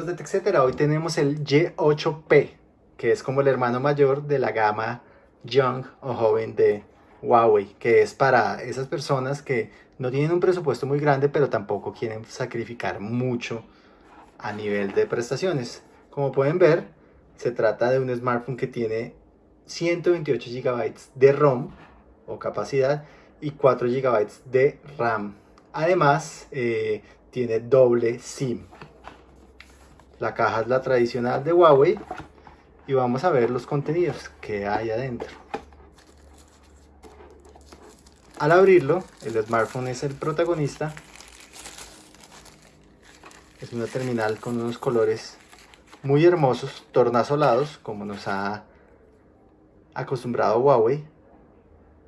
de TechCetera, hoy tenemos el Y8P, que es como el hermano mayor de la gama Young o joven de Huawei, que es para esas personas que no tienen un presupuesto muy grande, pero tampoco quieren sacrificar mucho a nivel de prestaciones. Como pueden ver, se trata de un smartphone que tiene 128 GB de ROM o capacidad y 4 GB de RAM. Además, eh, tiene doble SIM. La caja es la tradicional de Huawei y vamos a ver los contenidos que hay adentro. Al abrirlo, el smartphone es el protagonista. Es una terminal con unos colores muy hermosos, tornasolados, como nos ha acostumbrado Huawei.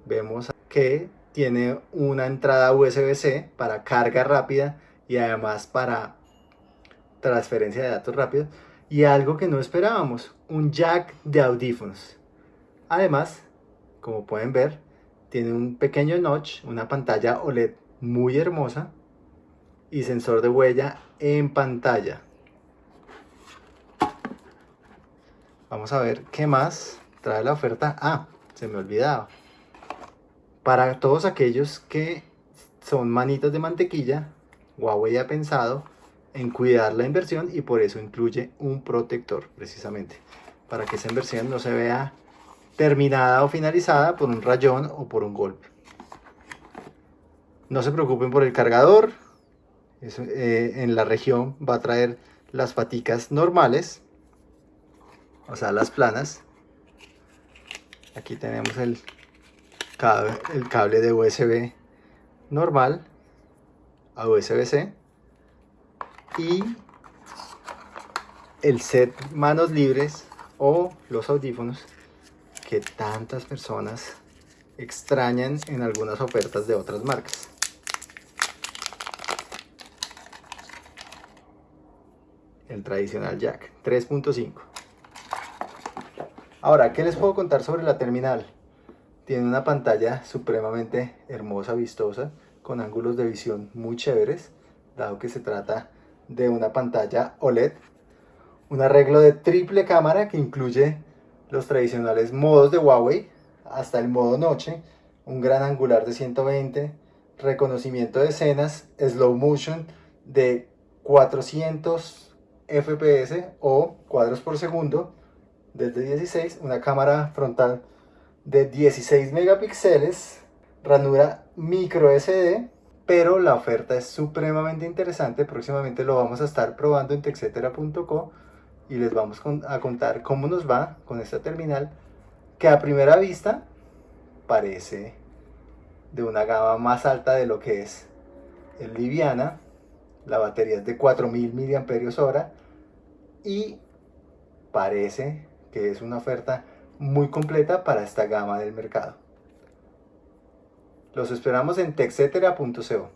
Vemos que tiene una entrada USB-C para carga rápida y además para transferencia de datos rápidos y algo que no esperábamos, un jack de audífonos. Además, como pueden ver, tiene un pequeño notch, una pantalla OLED muy hermosa y sensor de huella en pantalla. Vamos a ver qué más trae la oferta. Ah, se me olvidaba para todos aquellos que son manitas de mantequilla, Huawei ha pensado en cuidar la inversión y por eso incluye un protector precisamente para que esa inversión no se vea terminada o finalizada por un rayón o por un golpe. No se preocupen por el cargador, eh, en la región va a traer las paticas normales, o sea las planas. Aquí tenemos el el cable de USB normal a USB-C y el set manos libres o los audífonos que tantas personas extrañan en algunas ofertas de otras marcas. El tradicional jack 3.5. Ahora, ¿qué les puedo contar sobre la terminal? Tiene una pantalla supremamente hermosa, vistosa, con ángulos de visión muy chéveres, dado que se trata de una pantalla OLED. Un arreglo de triple cámara que incluye los tradicionales modos de Huawei, hasta el modo noche, un gran angular de 120, reconocimiento de escenas, slow motion de 400 fps o cuadros por segundo desde 16, una cámara frontal de 16 megapíxeles, ranura micro SD, pero la oferta es supremamente interesante. Próximamente lo vamos a estar probando en texetera.co y les vamos a contar cómo nos va con esta terminal que a primera vista parece de una gama más alta de lo que es el liviana. La batería es de 4000 mAh y parece que es una oferta muy completa para esta gama del mercado. Los esperamos en texetera.co.